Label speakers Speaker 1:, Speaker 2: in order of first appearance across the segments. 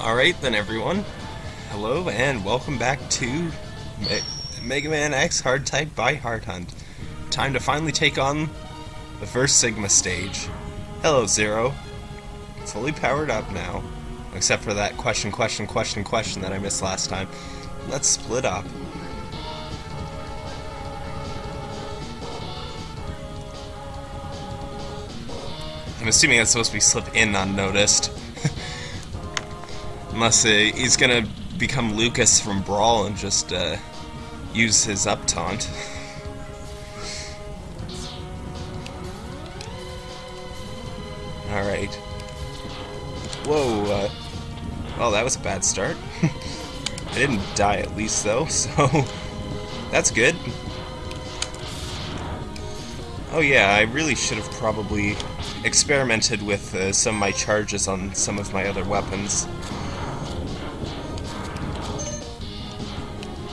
Speaker 1: Alright then everyone, hello and welcome back to Me Mega Man X Hard Type by Hard Hunt. Time to finally take on the first Sigma stage. Hello Zero. Fully powered up now. Except for that question, question, question, question that I missed last time. Let's split up. I'm assuming that's supposed to be slip in unnoticed. Unless he's gonna become Lucas from Brawl and just uh, use his up taunt. Alright. Whoa, uh, well that was a bad start. I didn't die at least though, so that's good. Oh yeah, I really should have probably experimented with uh, some of my charges on some of my other weapons.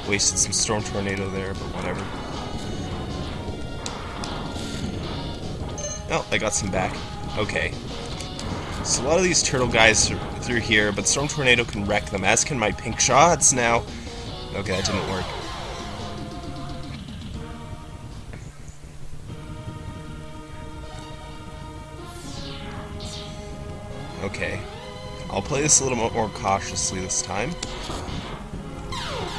Speaker 1: Wasted some Storm Tornado there, but whatever. Oh, I got some back. Okay. So a lot of these turtle guys are through here, but Storm Tornado can wreck them, as can my pink shots now. Okay, that didn't work. Okay. I'll play this a little more cautiously this time.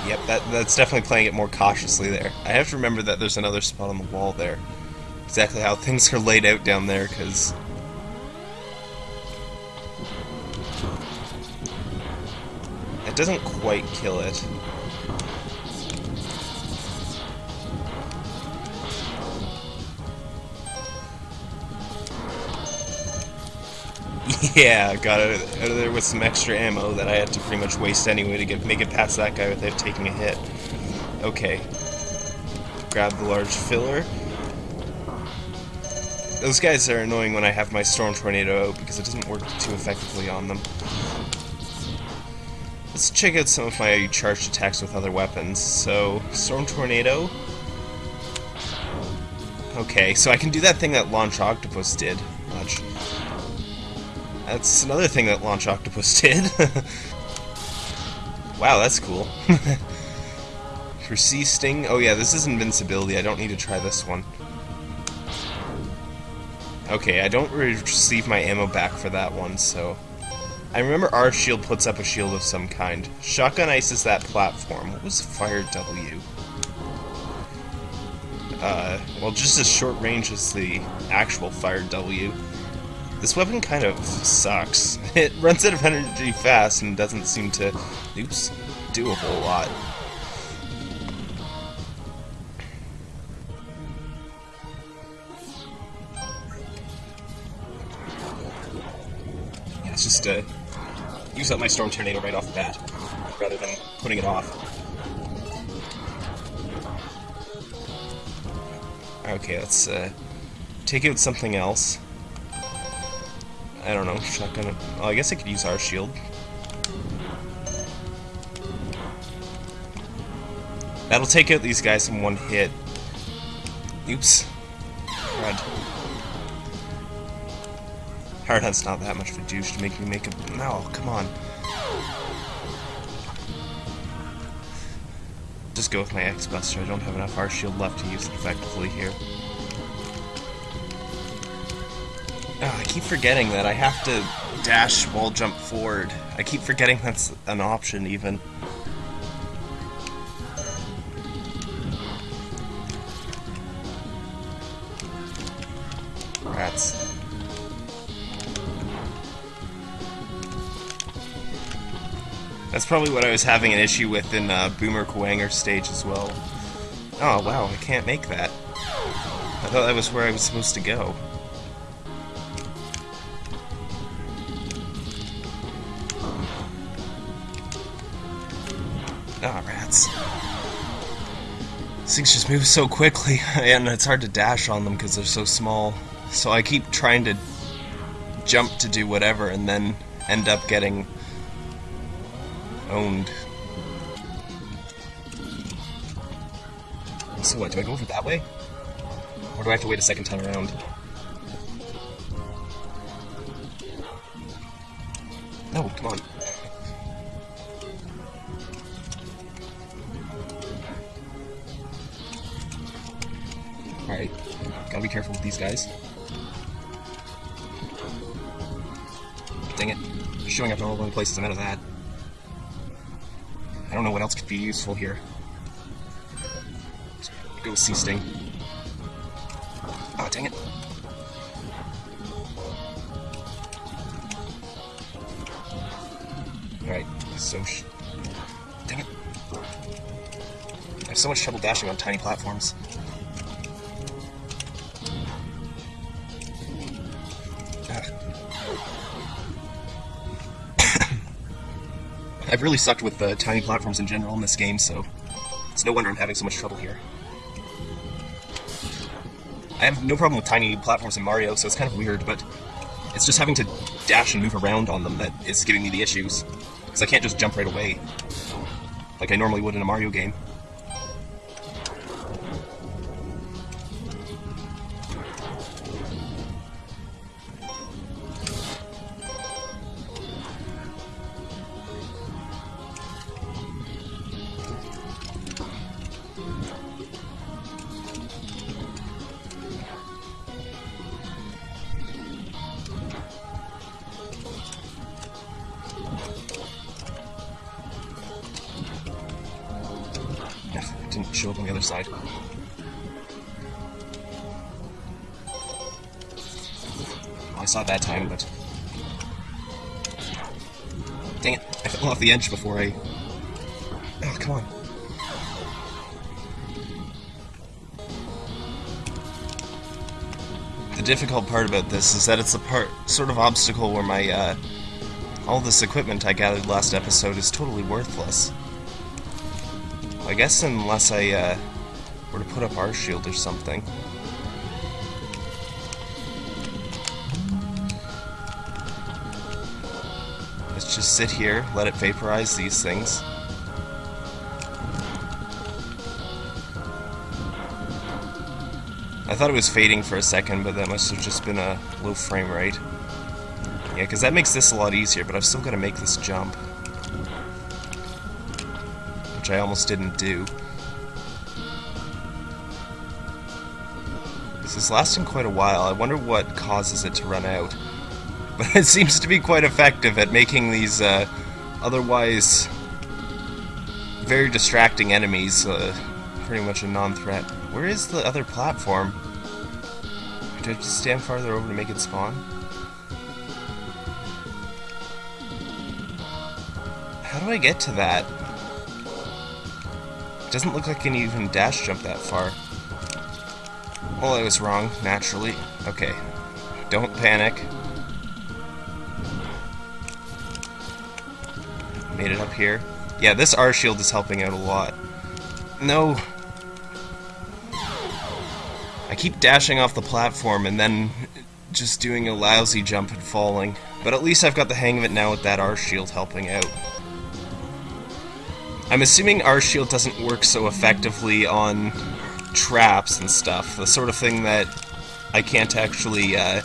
Speaker 1: Yep, that, that's definitely playing it more cautiously there. I have to remember that there's another spot on the wall there. Exactly how things are laid out down there, because... It doesn't quite kill it. Yeah, got out of there with some extra ammo that I had to pretty much waste anyway to get make it past that guy without taking a hit. Okay. Grab the large filler. Those guys are annoying when I have my Storm Tornado out because it doesn't work too effectively on them. Let's check out some of my charged attacks with other weapons. So, Storm Tornado. Okay, so I can do that thing that Launch Octopus did. That's another thing that Launch Octopus did. wow, that's cool. Persisting. Oh yeah, this is invincibility. I don't need to try this one. Okay, I don't receive my ammo back for that one, so... I remember R shield puts up a shield of some kind. Shotgun ices that platform. What was Fire W? Uh, well, just as short range as the actual Fire W. This weapon kind of sucks. It runs out of energy fast and doesn't seem to, oops, do a whole lot. Yeah, it's just to use up my Storm Tornado right off the bat, rather than putting it off. Okay, let's uh, take out something else. I don't know, shotgun. Well, I guess I could use R shield. That'll take out these guys in one hit. Oops. Red. Hard Hunt's not that much of a douche to make me make a... No, come on. Just go with my X-Buster. I don't have enough R shield left to use it effectively here. Keep forgetting that I have to dash while jump forward. I keep forgetting that's an option, even. Rats. That's probably what I was having an issue with in uh, Boomer Kuwanger stage as well. Oh, wow, I can't make that. I thought that was where I was supposed to go. Ah, oh, rats. Things just move so quickly, and it's hard to dash on them because they're so small. So I keep trying to jump to do whatever, and then end up getting owned. So what, do I go over that way? Or do I have to wait a second time around? No, come on. Guys. Dang it. Showing up in all the places, I'm out of that. I don't know what else could be useful here. Let's go C Sting. Oh, dang it. Alright, so Dang it. I have so much trouble dashing on tiny platforms. I've really sucked with the tiny platforms in general in this game, so it's no wonder I'm having so much trouble here. I have no problem with tiny platforms in Mario, so it's kind of weird, but it's just having to dash and move around on them that is giving me the issues. Because I can't just jump right away, like I normally would in a Mario game. Didn't show up on the other side. Well, I saw it that time, but... Dang it, I fell off the edge before I... Oh, come on. The difficult part about this is that it's a part, sort of obstacle where my, uh, all this equipment I gathered last episode is totally worthless. Guess unless I uh, were to put up R shield or something. Let's just sit here, let it vaporize these things. I thought it was fading for a second, but that must have just been a low frame rate. Yeah, because that makes this a lot easier, but I've still got to make this jump which I almost didn't do. This is lasting quite a while. I wonder what causes it to run out. But it seems to be quite effective at making these uh, otherwise very distracting enemies uh, pretty much a non-threat. Where is the other platform? Did I just stand farther over to make it spawn? How do I get to that? Doesn't look like I can even dash jump that far. Well, I was wrong, naturally. Okay. Don't panic. Made it up here. Yeah, this R shield is helping out a lot. No. I keep dashing off the platform and then just doing a lousy jump and falling. But at least I've got the hang of it now with that R shield helping out. I'm assuming R shield doesn't work so effectively on traps and stuff, the sort of thing that I can't actually, uh,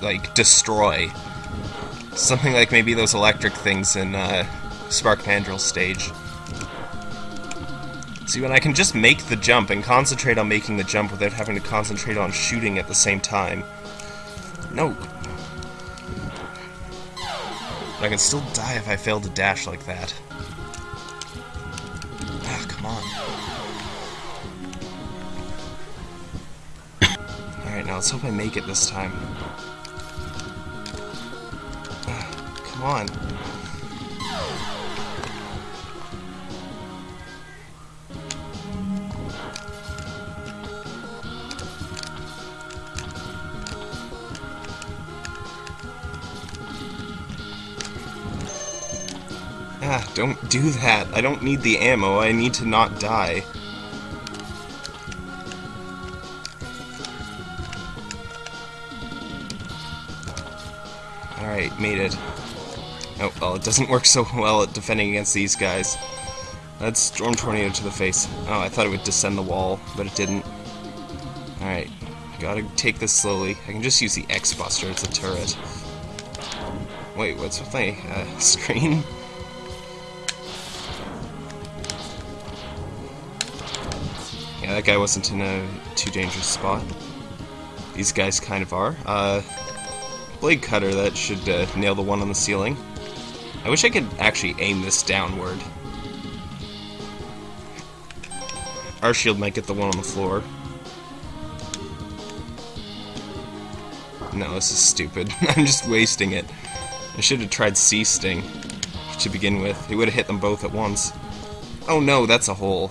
Speaker 1: like, destroy. Something like maybe those electric things in uh, Spark Mandrill stage. See, when I can just make the jump and concentrate on making the jump without having to concentrate on shooting at the same time. No, I can still die if I fail to dash like that. Ah, come on. Alright, now let's hope I make it this time. Ah, come on. Don't do that. I don't need the ammo. I need to not die. Alright, made it. Oh, well, it doesn't work so well at defending against these guys. That's Storm Tornado to the face. Oh, I thought it would descend the wall, but it didn't. Alright, gotta take this slowly. I can just use the X-Buster, it's a turret. Wait, what's with my uh, screen? That guy wasn't in a too dangerous spot. These guys kind of are. Uh, blade cutter, that should uh, nail the one on the ceiling. I wish I could actually aim this downward. R shield might get the one on the floor. No, this is stupid. I'm just wasting it. I should have tried C Sting to begin with. It would have hit them both at once. Oh no, that's a hole.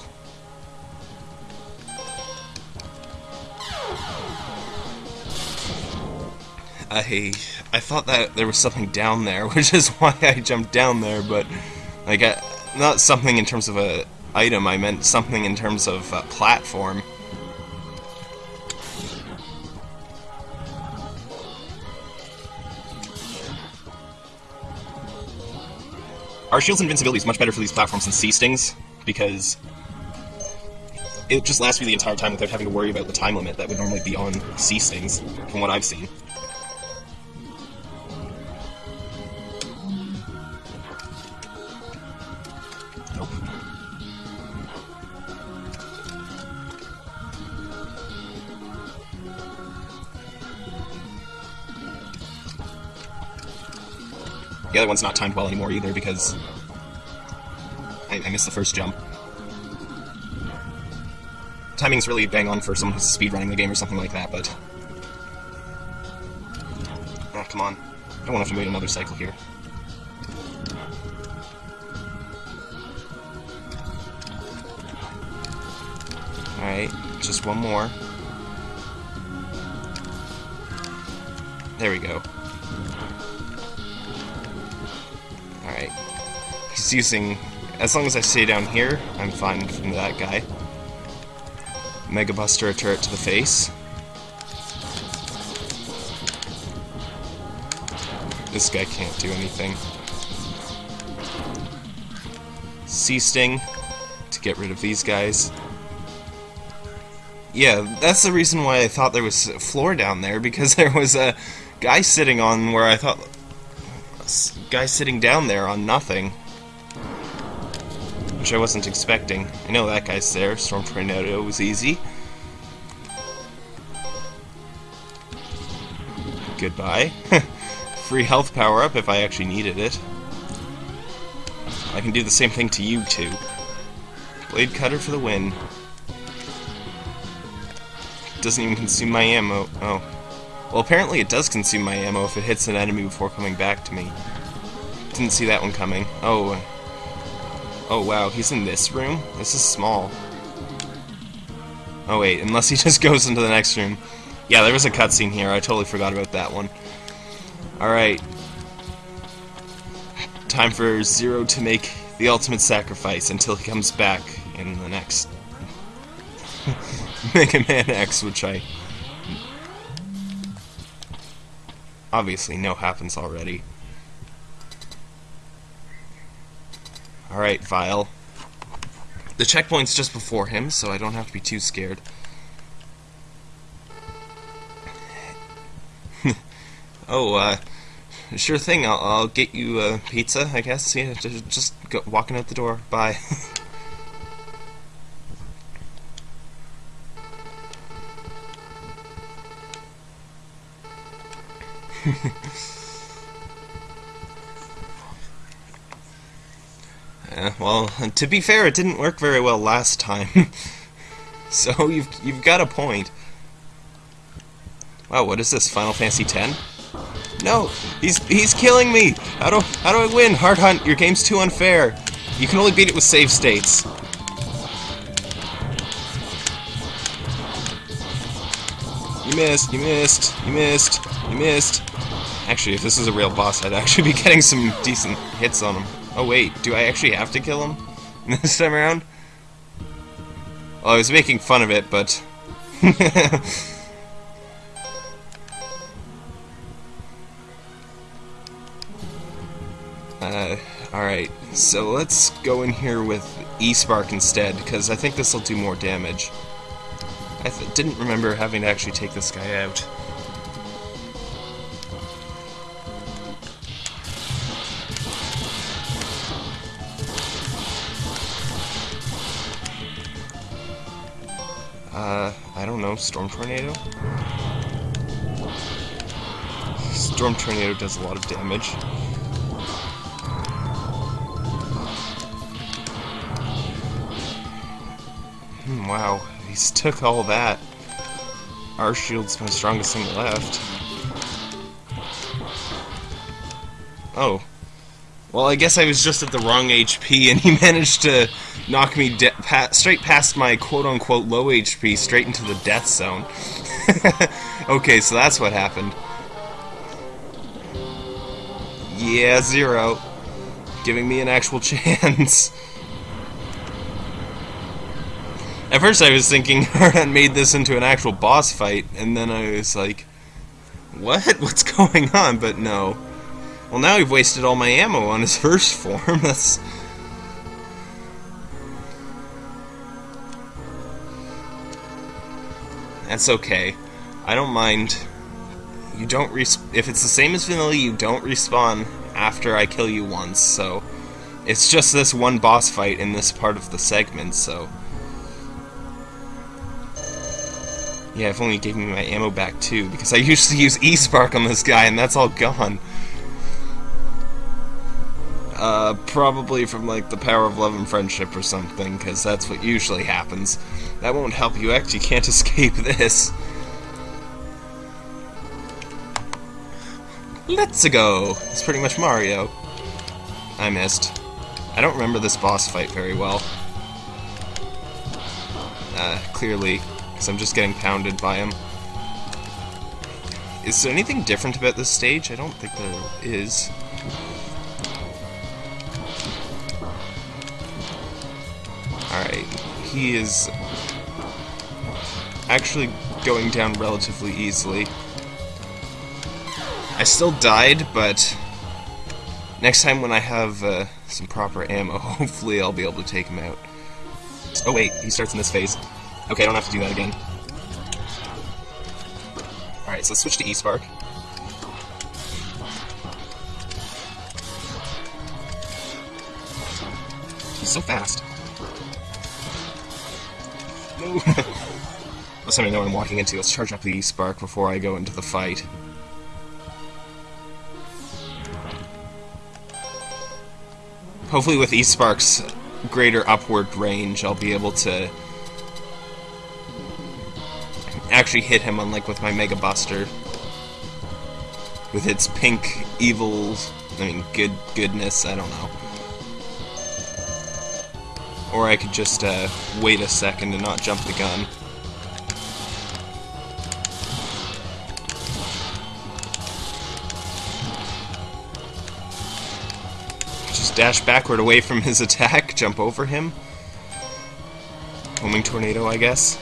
Speaker 1: I I thought that there was something down there, which is why I jumped down there, but like I, not something in terms of a item, I meant something in terms of a platform. R shield's invincibility is much better for these platforms than C Stings, because it just lasts me the entire time without having to worry about the time limit that would normally be on C Stings, from what I've seen. The other one's not timed well anymore either because I, I missed the first jump. Timing's really bang on for someone who's speedrunning the game or something like that, but... Ah, come on. I don't want to have to wait another cycle here. Alright, just one more. There we go. He's using... As long as I stay down here, I'm fine from that guy. Mega Buster a turret to the face. This guy can't do anything. C Sting to get rid of these guys. Yeah, that's the reason why I thought there was a floor down there, because there was a guy sitting on where I thought... guy sitting down there on nothing which I wasn't expecting. I know that guy's there. Storm Tornado was easy. Goodbye. Free health power-up if I actually needed it. I can do the same thing to you two. Blade Cutter for the win. Doesn't even consume my ammo. Oh. Well, apparently it does consume my ammo if it hits an enemy before coming back to me. Didn't see that one coming. Oh, Oh wow, he's in this room? This is small. Oh wait, unless he just goes into the next room. Yeah, there was a cutscene here, I totally forgot about that one. Alright. Time for Zero to make the ultimate sacrifice until he comes back in the next Mega Man X, which I obviously know happens already. Alright, Vile. The checkpoint's just before him, so I don't have to be too scared. oh, uh, sure thing, I'll, I'll get you a pizza, I guess. Yeah, just, just go, walking out the door. Bye. Yeah, well, to be fair, it didn't work very well last time. so you've you've got a point. Wow, what is this? Final Fantasy X? No, he's he's killing me. How do how do I win? Hard Hunt, your game's too unfair. You can only beat it with save states. You missed, you missed, you missed, you missed. Actually, if this is a real boss, I'd actually be getting some decent hits on him. Oh wait, do I actually have to kill him this time around? Well, I was making fun of it, but... uh, alright, so let's go in here with E-Spark instead, because I think this will do more damage. I didn't remember having to actually take this guy out. Uh, I don't know, Storm Tornado? Storm Tornado does a lot of damage. Hmm, wow, he's took all that. R shield's my strongest thing left. Oh. Well, I guess I was just at the wrong HP, and he managed to knock me pa straight past my quote-unquote low HP, straight into the death zone. okay, so that's what happened. Yeah, zero. Giving me an actual chance. At first I was thinking Hardhunt made this into an actual boss fight, and then I was like, what? What's going on? But no. Well, now we've wasted all my ammo on his first form. That's... That's okay. I don't mind. You don't res if it's the same as vanilla, you don't respawn after I kill you once, so... It's just this one boss fight in this part of the segment, so... Yeah, if only gave me my ammo back too, because I used to use E-Spark on this guy, and that's all gone. Uh, probably from like the power of love and friendship or something, because that's what usually happens. That won't help you you can't escape this. Let's go! It's pretty much Mario. I missed. I don't remember this boss fight very well. Uh, clearly, because I'm just getting pounded by him. Is there anything different about this stage? I don't think there is. Alright, he is actually going down relatively easily. I still died, but next time when I have uh, some proper ammo, hopefully I'll be able to take him out. Oh wait, he starts in this phase. Okay, I don't have to do that again. Alright, so let's switch to E-Spark. He's so fast. No! Let's let know what I'm walking into. Let's charge up the E-Spark before I go into the fight. Hopefully with E-Spark's greater upward range, I'll be able to actually hit him, unlike with my Mega Buster. With its pink evil, I mean, good goodness, I don't know. Or I could just uh, wait a second and not jump the gun. Dash backward away from his attack, jump over him. Homing tornado, I guess.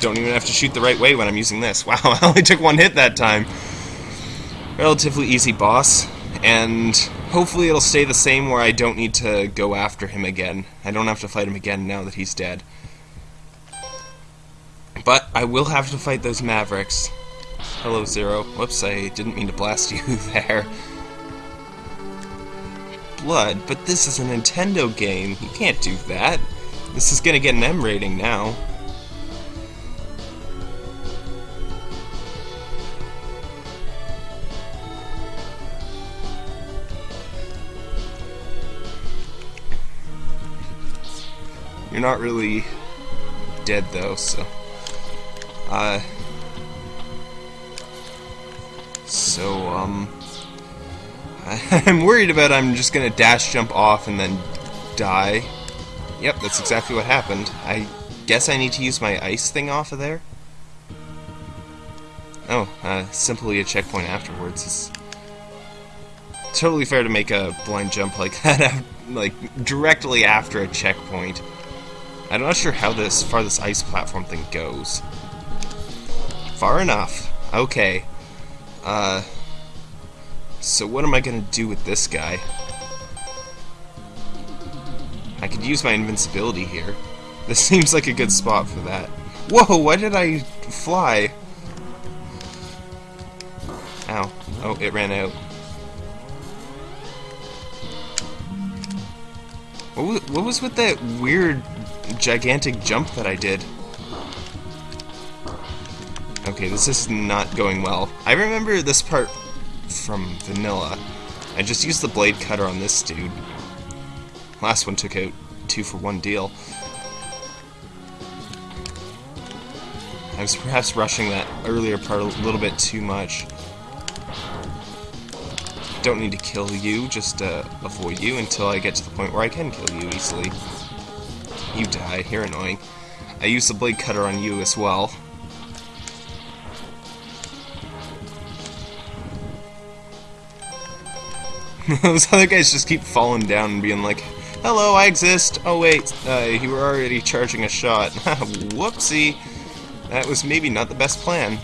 Speaker 1: Don't even have to shoot the right way when I'm using this. Wow, I only took one hit that time. Relatively easy boss, and hopefully it'll stay the same where I don't need to go after him again. I don't have to fight him again now that he's dead. But I will have to fight those Mavericks. Hello, Zero. Whoops, I didn't mean to blast you there. Blood, but this is a Nintendo game. You can't do that. This is gonna get an M rating now. You're not really dead though, so. Uh. So, um. I'm worried about I'm just gonna dash jump off and then die. Yep, that's exactly what happened. I guess I need to use my ice thing off of there? Oh, uh, simply a checkpoint afterwards is totally fair to make a blind jump like that, like directly after a checkpoint. I'm not sure how this far this ice platform thing goes. Far enough. Okay. Uh. So what am I gonna do with this guy? I could use my invincibility here. This seems like a good spot for that. Whoa, why did I fly? Ow. Oh, it ran out. What was, what was with that weird gigantic jump that I did? Okay, this is not going well. I remember this part from Vanilla. I just used the blade cutter on this dude. Last one took out two for one deal. I was perhaps rushing that earlier part a little bit too much. Don't need to kill you, just uh, avoid you until I get to the point where I can kill you easily. You die, you're annoying. I used the blade cutter on you as well. Those other guys just keep falling down and being like, Hello, I exist! Oh wait, uh, you were already charging a shot. Whoopsie! That was maybe not the best plan.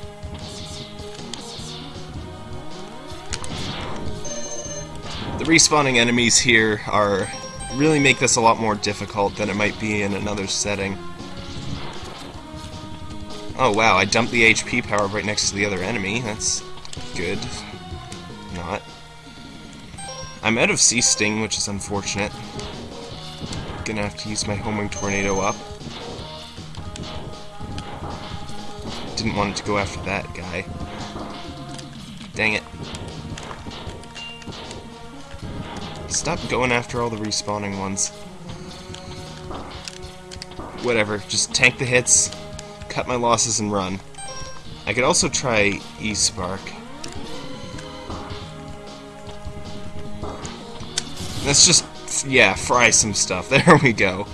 Speaker 1: The respawning enemies here are really make this a lot more difficult than it might be in another setting. Oh wow, I dumped the HP power right next to the other enemy. That's good. I'm out of C Sting, which is unfortunate. Gonna have to use my homing Tornado up. Didn't want it to go after that guy. Dang it. Stop going after all the respawning ones. Whatever, just tank the hits, cut my losses, and run. I could also try E-Spark. Let's just, yeah, fry some stuff. There we go.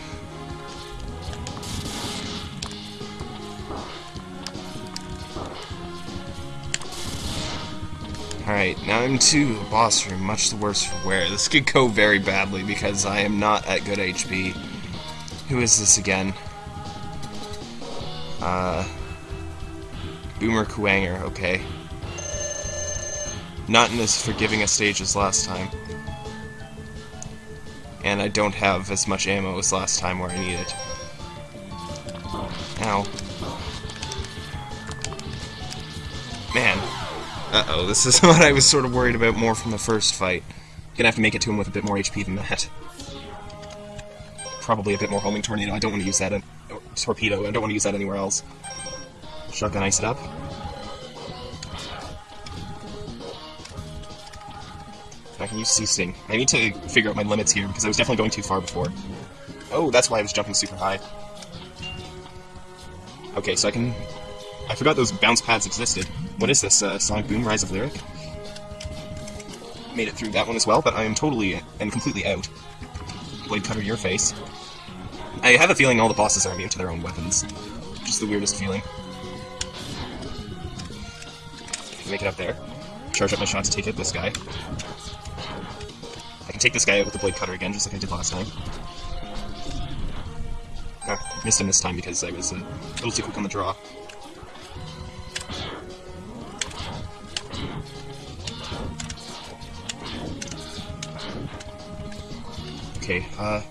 Speaker 1: Alright, now I'm to the boss room, much the worse for wear. This could go very badly because I am not at good HP. Who is this again? Uh... Boomer Kuwanger, okay. Not in as forgiving a stage as last time and I don't have as much ammo as last time where I need it. Ow. Man. Uh-oh, this is what I was sort of worried about more from the first fight. Gonna have to make it to him with a bit more HP than that. Probably a bit more homing tornado. I don't want to use that in... torpedo. I don't want to use that anywhere else. Shotgun ice it up. Can use C Sting. I need to figure out my limits here, because I was definitely going too far before. Oh, that's why I was jumping super high. Okay, so I can... I forgot those bounce pads existed. What is this, uh, Sonic Boom Rise of Lyric? Made it through that one as well, but I am totally and completely out. Blade Cutter your face. I have a feeling all the bosses are immune to their own weapons. Just the weirdest feeling. Make it up there. Charge up my shot to take out this guy can take this guy out with the blade cutter again, just like I did last time. Ah, missed him this time because I was a little too quick on the draw. Okay, uh,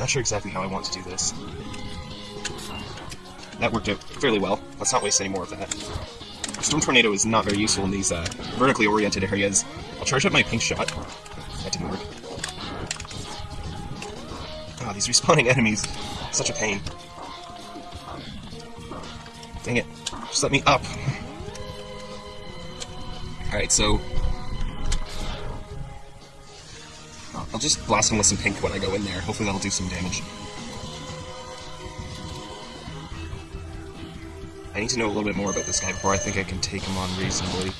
Speaker 1: not sure exactly how I want to do this. That worked out fairly well. Let's not waste any more of that. Storm Tornado is not very useful in these uh, vertically oriented areas. I'll charge up my pink shot. Didn't work. Ah, these respawning enemies. Such a pain. Dang it. Just let me up. Alright, so... I'll just blast him with some pink when I go in there. Hopefully that'll do some damage. I need to know a little bit more about this guy before I think I can take him on reasonably.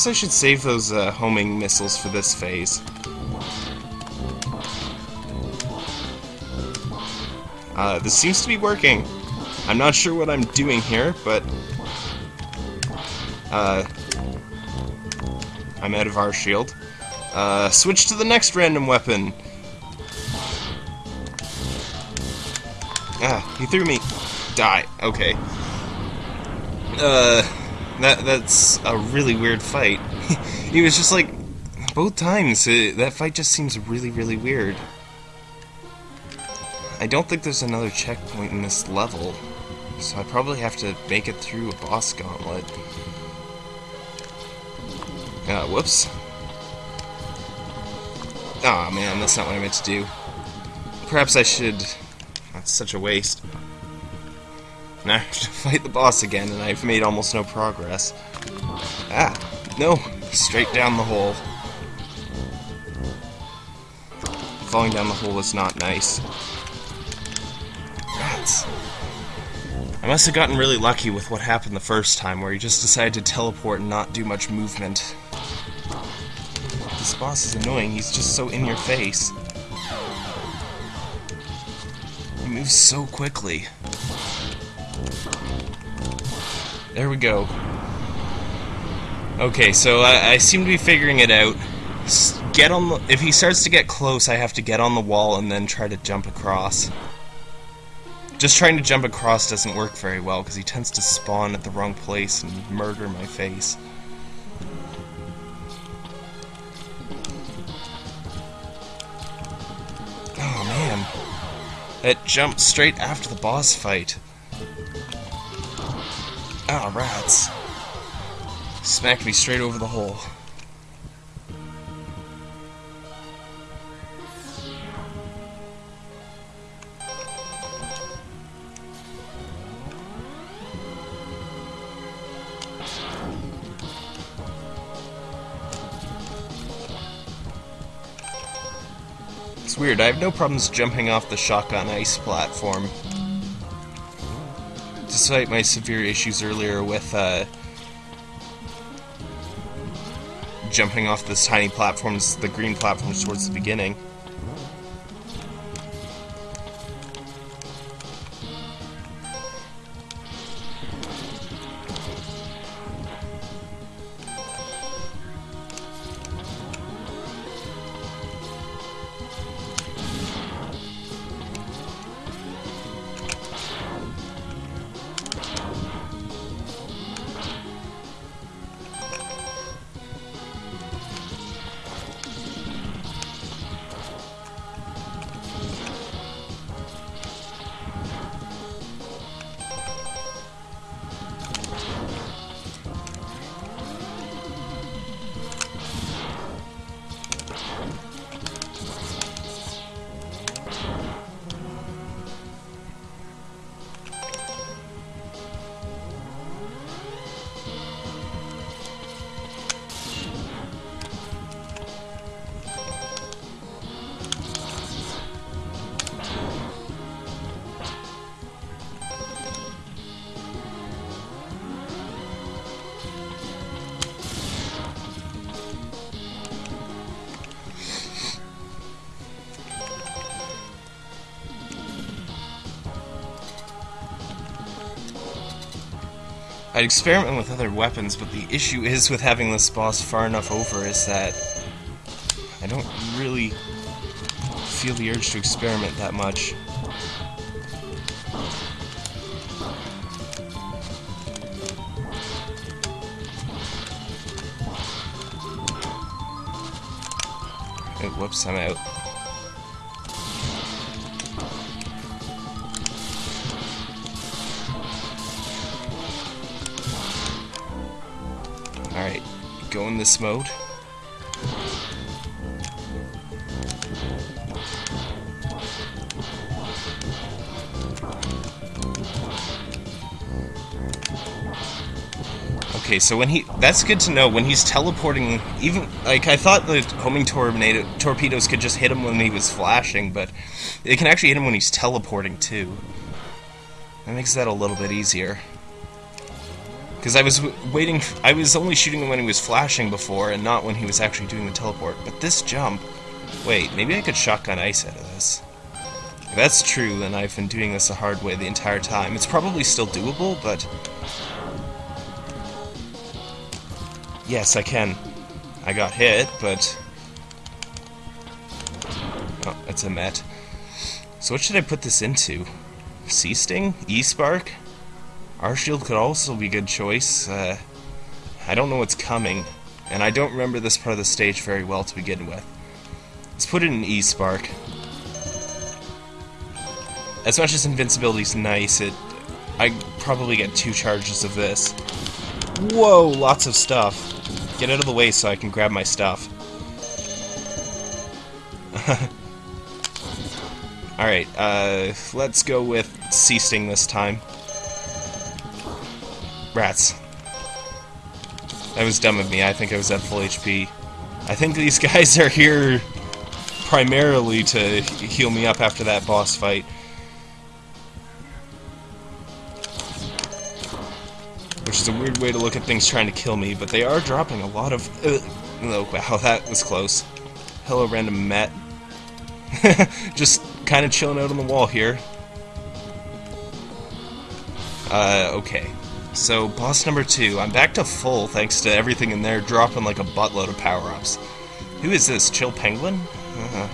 Speaker 1: Perhaps I should save those uh, homing missiles for this phase. Uh, this seems to be working. I'm not sure what I'm doing here, but... Uh, I'm out of R shield. Uh, switch to the next random weapon. Ah, he threw me. Die. Okay. Uh, that that's a really weird fight. he was just like both times, uh, that fight just seems really, really weird. I don't think there's another checkpoint in this level, so I probably have to make it through a boss gauntlet. Uh, whoops. Aw, oh, man, that's not what I meant to do. Perhaps I should... That's such a waste. Now I have to fight the boss again, and I've made almost no progress. Ah, no, straight down the hole. Falling down the hole is not nice. I must have gotten really lucky with what happened the first time, where he just decided to teleport and not do much movement. This boss is annoying, he's just so in your face. He moves so quickly. There we go. Okay, so I, I seem to be figuring it out. Get on the, if he starts to get close, I have to get on the wall and then try to jump across. Just trying to jump across doesn't work very well because he tends to spawn at the wrong place and murder my face. Oh man. It jumped straight after the boss fight. Ah, rats. Smacked me straight over the hole. It's weird, I have no problems jumping off the shotgun ice platform despite my severe issues earlier with uh, jumping off this tiny platforms, the green platforms towards the beginning. I'd experiment with other weapons, but the issue is with having this boss far enough over is that I don't really feel the urge to experiment that much. Whoops, I'm out. This mode. Okay, so when he... That's good to know. When he's teleporting, even... Like, I thought the homing tornado, torpedoes could just hit him when he was flashing, but it can actually hit him when he's teleporting, too. That makes that a little bit easier. Because I was waiting, I was only shooting him when he was flashing before, and not when he was actually doing the teleport. But this jump... Wait, maybe I could shotgun ice out of this. If that's true, then I've been doing this the hard way the entire time. It's probably still doable, but... Yes, I can. I got hit, but... Oh, that's a met. So what should I put this into? C-Sting? E-Spark? R shield could also be a good choice. Uh, I don't know what's coming. and I don't remember this part of the stage very well to begin with. Let's put it in E-Spark. As much as invincibility's nice, it I probably get two charges of this. Whoa, lots of stuff. Get out of the way so I can grab my stuff. Alright, uh, let's go with C Sting this time. Rats. That was dumb of me. I think I was at full HP. I think these guys are here primarily to heal me up after that boss fight. Which is a weird way to look at things trying to kill me, but they are dropping a lot of... Uh, oh, wow, that was close. Hello, random Met. Just kind of chilling out on the wall here. Uh, okay. So, boss number two. I'm back to full thanks to everything in there dropping like a buttload of power-ups. Who is this? Chill Penguin? Uh,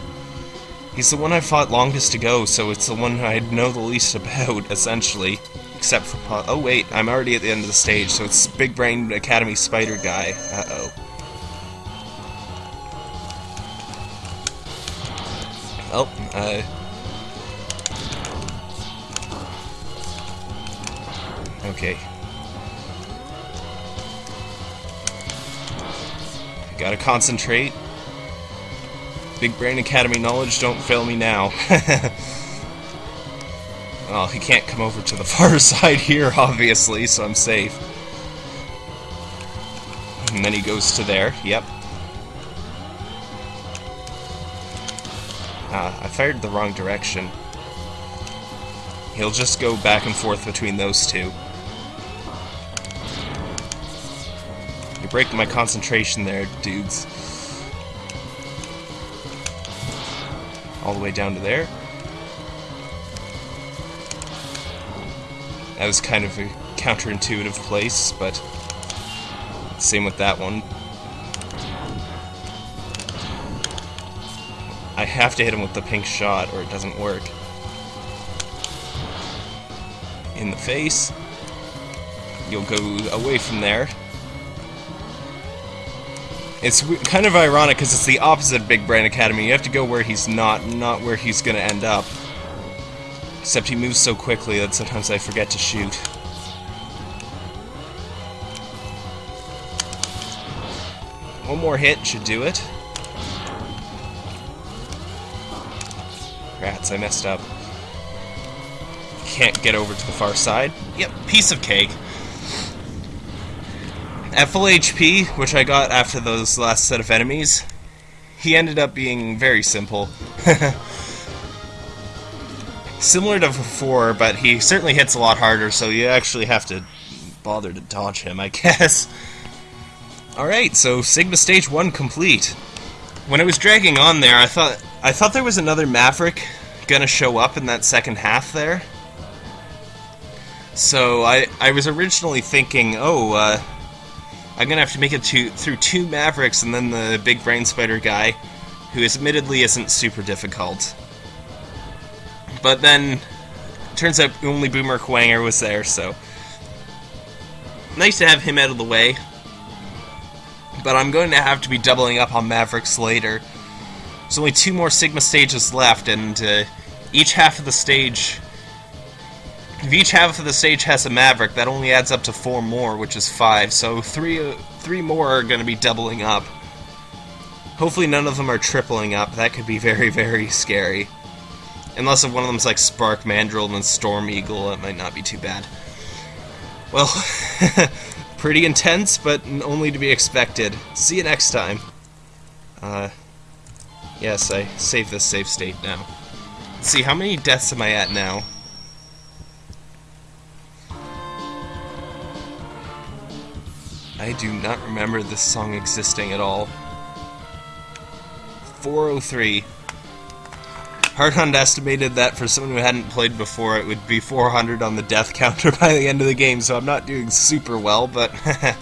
Speaker 1: he's the one I fought longest to go, so it's the one I know the least about, essentially. Except for... Oh, wait. I'm already at the end of the stage, so it's Big Brain Academy Spider Guy. Uh-oh. Oh, uh... Okay. Gotta concentrate. Big Brain Academy knowledge, don't fail me now. well, he can't come over to the far side here, obviously, so I'm safe. And then he goes to there, yep. Ah, I fired the wrong direction. He'll just go back and forth between those two. You're my concentration there, dudes. All the way down to there. That was kind of a counterintuitive place, but same with that one. I have to hit him with the pink shot or it doesn't work. In the face. You'll go away from there. It's kind of ironic because it's the opposite of Big Brain Academy. You have to go where he's not, not where he's going to end up. Except he moves so quickly that sometimes I forget to shoot. One more hit should do it. Rats, I messed up. Can't get over to the far side. Yep, piece of cake. At full HP, which I got after those last set of enemies, he ended up being very simple. Similar to before, but he certainly hits a lot harder, so you actually have to bother to dodge him, I guess. Alright, so Sigma Stage 1 complete. When it was dragging on there, I thought I thought there was another Maverick gonna show up in that second half there. So I, I was originally thinking, oh, uh, I'm gonna have to make it to, through two Mavericks and then the big brain spider guy, who admittedly isn't super difficult. But then, turns out only Boomer Kuwanger was there, so... Nice to have him out of the way. But I'm going to have to be doubling up on Mavericks later. There's only two more Sigma stages left, and uh, each half of the stage if each half of the stage has a Maverick, that only adds up to four more, which is five. So three, three more are going to be doubling up. Hopefully none of them are tripling up. That could be very, very scary. Unless if one of them's like Spark Mandrill and Storm Eagle, that might not be too bad. Well, pretty intense, but only to be expected. See you next time. Uh, yes, I save this save state now. Let's see, how many deaths am I at now? I do not remember this song existing at all. 403. Hardhunt estimated that for someone who hadn't played before, it would be 400 on the death counter by the end of the game, so I'm not doing super well, but